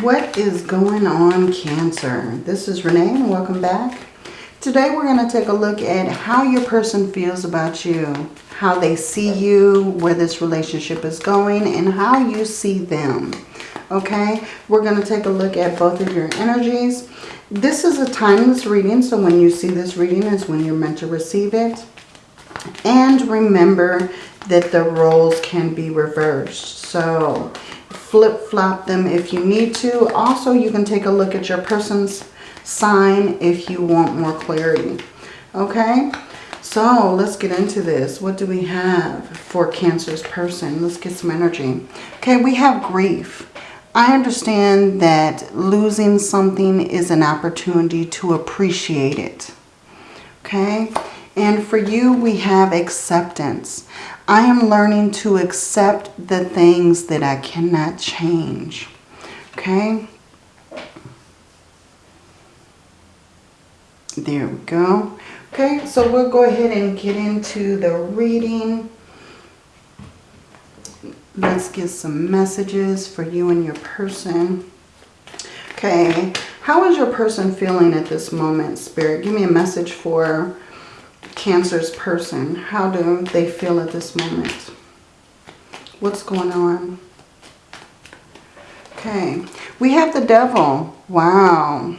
What is going on, Cancer? This is Renee and welcome back. Today we're going to take a look at how your person feels about you, how they see you, where this relationship is going, and how you see them. Okay, we're going to take a look at both of your energies. This is a timeless reading, so when you see this reading is when you're meant to receive it. And remember that the roles can be reversed. So flip-flop them if you need to. Also, you can take a look at your person's sign if you want more clarity. Okay? So let's get into this. What do we have for Cancer's person? Let's get some energy. Okay, we have grief. I understand that losing something is an opportunity to appreciate it. Okay? And for you, we have acceptance. I am learning to accept the things that I cannot change. Okay? There we go. Okay, so we'll go ahead and get into the reading. Let's get some messages for you and your person. Okay, how is your person feeling at this moment, Spirit? Give me a message for Cancer's person. How do they feel at this moment? What's going on? Okay. We have the devil. Wow.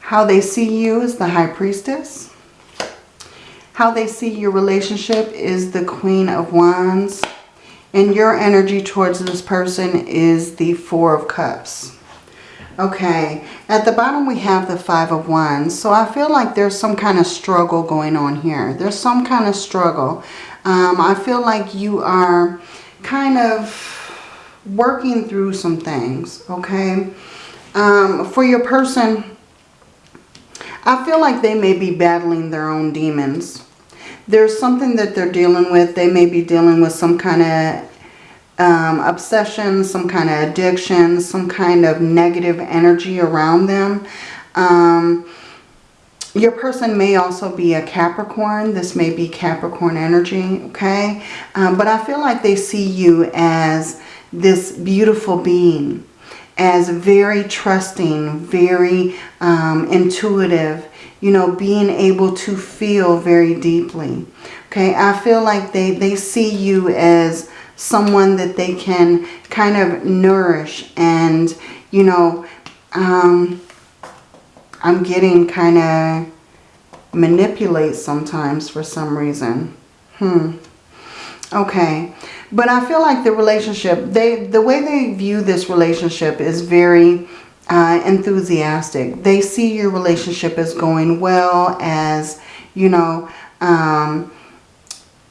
How they see you is the high priestess. How they see your relationship is the queen of wands. And your energy towards this person is the four of cups. Okay, at the bottom we have the Five of Wands. So I feel like there's some kind of struggle going on here. There's some kind of struggle. Um, I feel like you are kind of working through some things, okay? Um, for your person, I feel like they may be battling their own demons. There's something that they're dealing with. They may be dealing with some kind of um, obsession, some kind of addiction, some kind of negative energy around them. Um, your person may also be a Capricorn. This may be Capricorn energy, okay? Um, but I feel like they see you as this beautiful being, as very trusting, very um, intuitive, you know, being able to feel very deeply. Okay, I feel like they, they see you as someone that they can kind of nourish and, you know, um, I'm getting kind of manipulate sometimes for some reason. Hmm. Okay. But I feel like the relationship, they the way they view this relationship is very uh, enthusiastic. They see your relationship as going well, as, you know, um,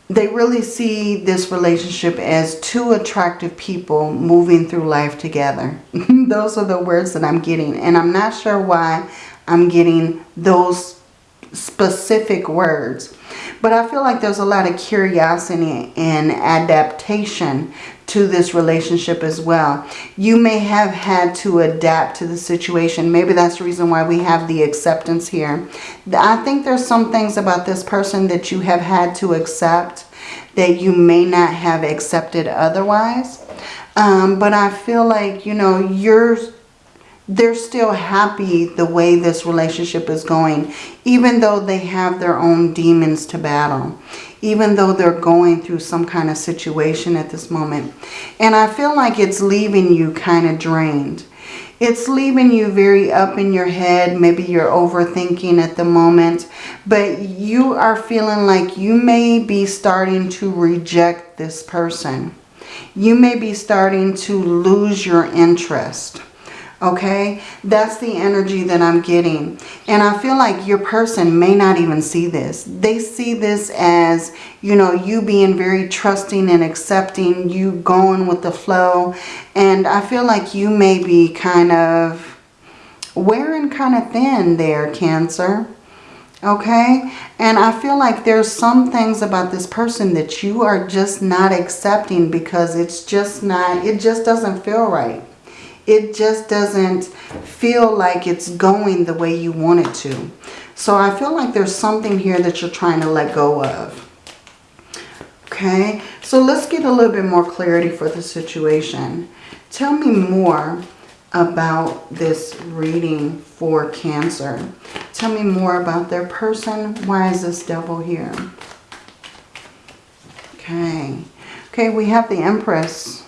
they really see this relationship as two attractive people moving through life together. those are the words that I'm getting. And I'm not sure why I'm getting those specific words. But I feel like there's a lot of curiosity and adaptation to this relationship as well. You may have had to adapt to the situation. Maybe that's the reason why we have the acceptance here. I think there's some things about this person that you have had to accept that you may not have accepted otherwise. Um, but I feel like, you know, you're they're still happy the way this relationship is going, even though they have their own demons to battle, even though they're going through some kind of situation at this moment. And I feel like it's leaving you kind of drained. It's leaving you very up in your head. Maybe you're overthinking at the moment. But you are feeling like you may be starting to reject this person. You may be starting to lose your interest okay? That's the energy that i'm getting. And i feel like your person may not even see this. They see this as you know you being very trusting and accepting you going with the flow. And i feel like you may be kind of wearing kind of thin there cancer okay? And i feel like there's some things about this person that you are just not accepting because it's just not it just doesn't feel right it just doesn't feel like it's going the way you want it to. So I feel like there's something here that you're trying to let go of. Okay, so let's get a little bit more clarity for the situation. Tell me more about this reading for Cancer. Tell me more about their person. Why is this devil here? Okay. Okay, we have the Empress.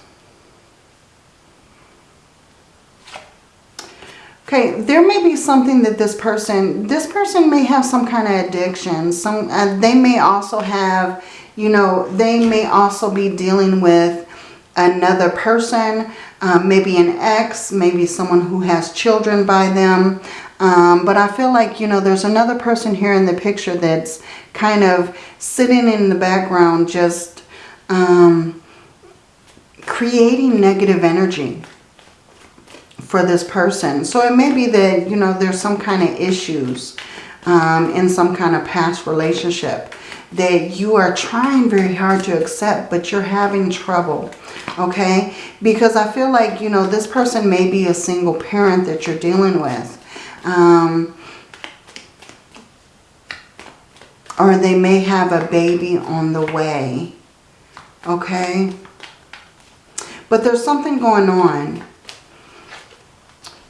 Okay, there may be something that this person, this person may have some kind of addiction. Some, uh, They may also have, you know, they may also be dealing with another person, um, maybe an ex, maybe someone who has children by them. Um, but I feel like, you know, there's another person here in the picture that's kind of sitting in the background just um, creating negative energy for this person. So it may be that, you know, there's some kind of issues um, in some kind of past relationship that you are trying very hard to accept, but you're having trouble, okay? Because I feel like, you know, this person may be a single parent that you're dealing with. Um, or they may have a baby on the way, okay? But there's something going on.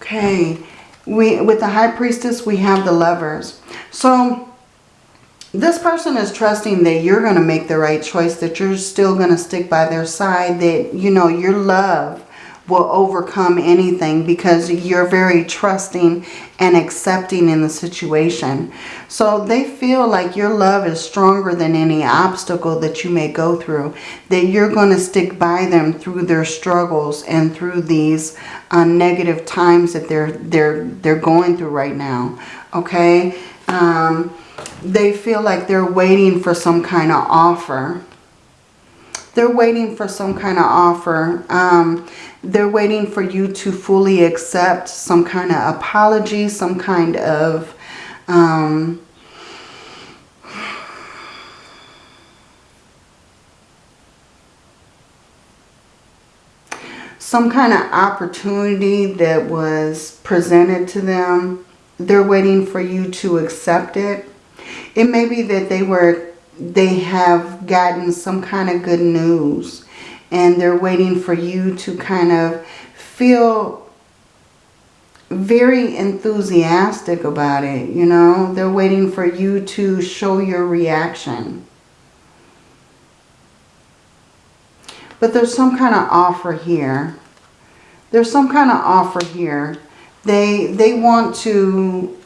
Okay, we with the High Priestess, we have the Lovers. So this person is trusting that you're going to make the right choice, that you're still going to stick by their side, that, you know, your love will overcome anything because you're very trusting and accepting in the situation. So they feel like your love is stronger than any obstacle that you may go through. That you're going to stick by them through their struggles and through these uh, negative times that they're, they're, they're going through right now. Okay? Um, they feel like they're waiting for some kind of offer. They're waiting for some kind of offer. Um, they're waiting for you to fully accept some kind of apology, some kind of... Um, some kind of opportunity that was presented to them. They're waiting for you to accept it. It may be that they were they have gotten some kind of good news and they're waiting for you to kind of feel very enthusiastic about it, you know. They're waiting for you to show your reaction. But there's some kind of offer here. There's some kind of offer here. They, they want to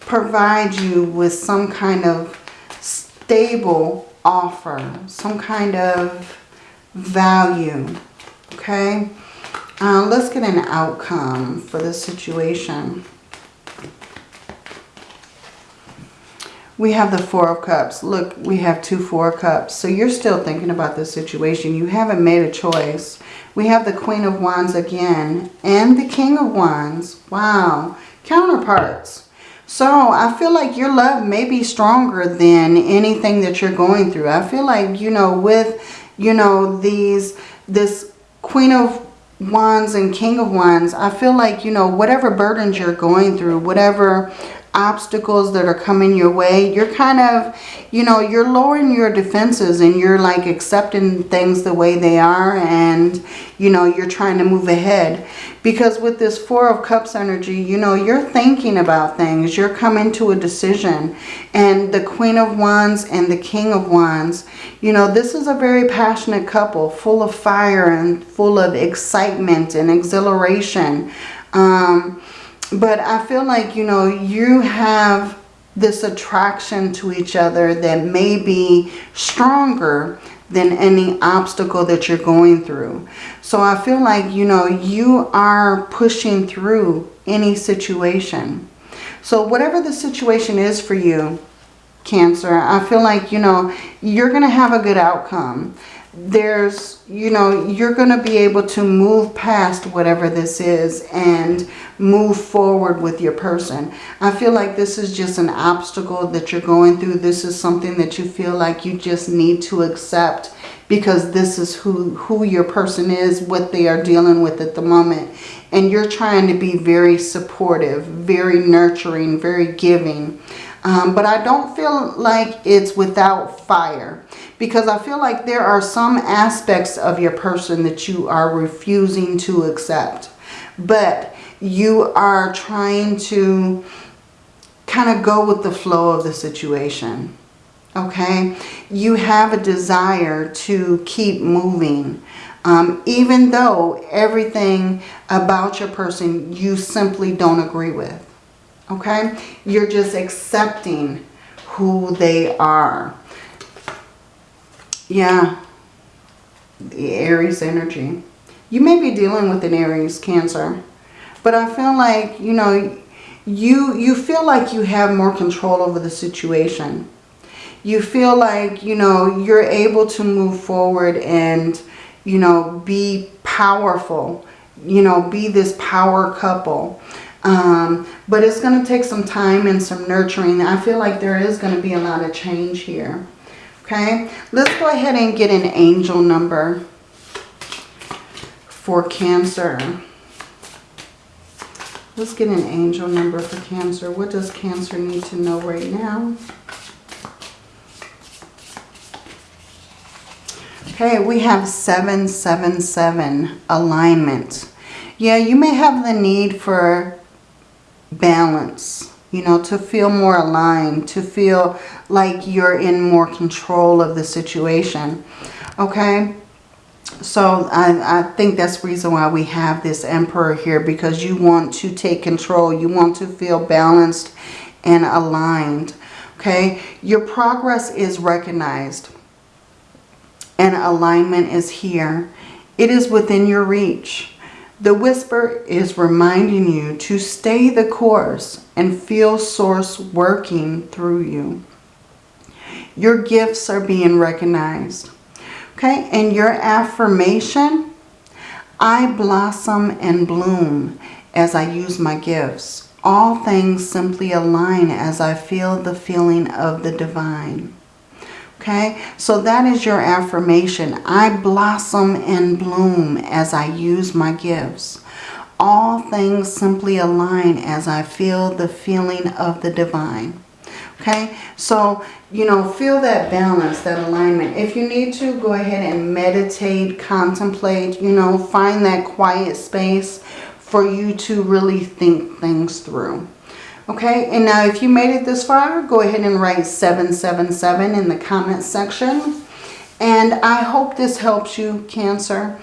provide you with some kind of stable offer, some kind of value. Okay, uh, let's get an outcome for this situation. We have the Four of Cups. Look, we have two Four Cups. So you're still thinking about this situation. You haven't made a choice. We have the Queen of Wands again and the King of Wands. Wow. Counterparts. So I feel like your love may be stronger than anything that you're going through. I feel like, you know, with you know, these, this Queen of Wands and King of Wands, I feel like, you know, whatever burdens you're going through, whatever obstacles that are coming your way, you're kind of, you know, you're lowering your defenses and you're like accepting things the way they are and, you know, you're trying to move ahead. Because with this Four of Cups energy, you know, you're thinking about things. You're coming to a decision. And the Queen of Wands and the King of Wands, you know, this is a very passionate couple, full of fire and full of excitement and exhilaration. Um, but I feel like, you know, you have this attraction to each other that may be stronger than any obstacle that you're going through. So I feel like, you know, you are pushing through any situation. So whatever the situation is for you, Cancer, I feel like, you know, you're going to have a good outcome there's, you know, you're going to be able to move past whatever this is and move forward with your person. I feel like this is just an obstacle that you're going through. This is something that you feel like you just need to accept because this is who, who your person is, what they are dealing with at the moment. And you're trying to be very supportive, very nurturing, very giving. Um, but I don't feel like it's without fire Because I feel like there are some aspects of your person that you are refusing to accept. But you are trying to kind of go with the flow of the situation. Okay? You have a desire to keep moving. Um, even though everything about your person you simply don't agree with. Okay? You're just accepting who they are. Yeah. The Aries energy. You may be dealing with an Aries Cancer. But I feel like, you know, you, you feel like you have more control over the situation. You feel like, you know, you're able to move forward and, you know, be powerful. You know, be this power couple. Um, but it's going to take some time and some nurturing. I feel like there is going to be a lot of change here. Okay, let's go ahead and get an angel number for Cancer. Let's get an angel number for Cancer. What does Cancer need to know right now? Okay, we have 777 alignment. Yeah, you may have the need for balance, you know, to feel more aligned, to feel like you're in more control of the situation. Okay, so I, I think that's the reason why we have this emperor here because you want to take control. You want to feel balanced and aligned. Okay, your progress is recognized and alignment is here. It is within your reach. The whisper is reminding you to stay the course and feel source working through you. Your gifts are being recognized. Okay, and your affirmation, I blossom and bloom as I use my gifts. All things simply align as I feel the feeling of the divine. Okay, so that is your affirmation. I blossom and bloom as I use my gifts. All things simply align as I feel the feeling of the divine. Okay, so, you know, feel that balance, that alignment. If you need to, go ahead and meditate, contemplate, you know, find that quiet space for you to really think things through. Okay, and now if you made it this far, go ahead and write 777 in the comment section. And I hope this helps you, Cancer.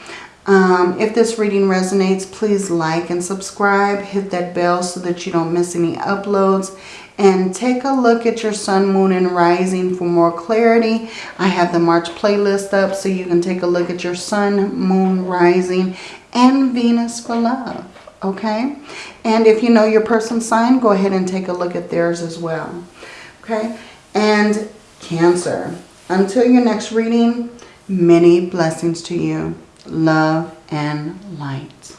Um, if this reading resonates, please like and subscribe. Hit that bell so that you don't miss any uploads. And take a look at your sun, moon, and rising for more clarity. I have the March playlist up so you can take a look at your sun, moon, rising, and Venus for love. Okay? And if you know your person's sign, go ahead and take a look at theirs as well. Okay? And Cancer. Until your next reading, many blessings to you. Love and light.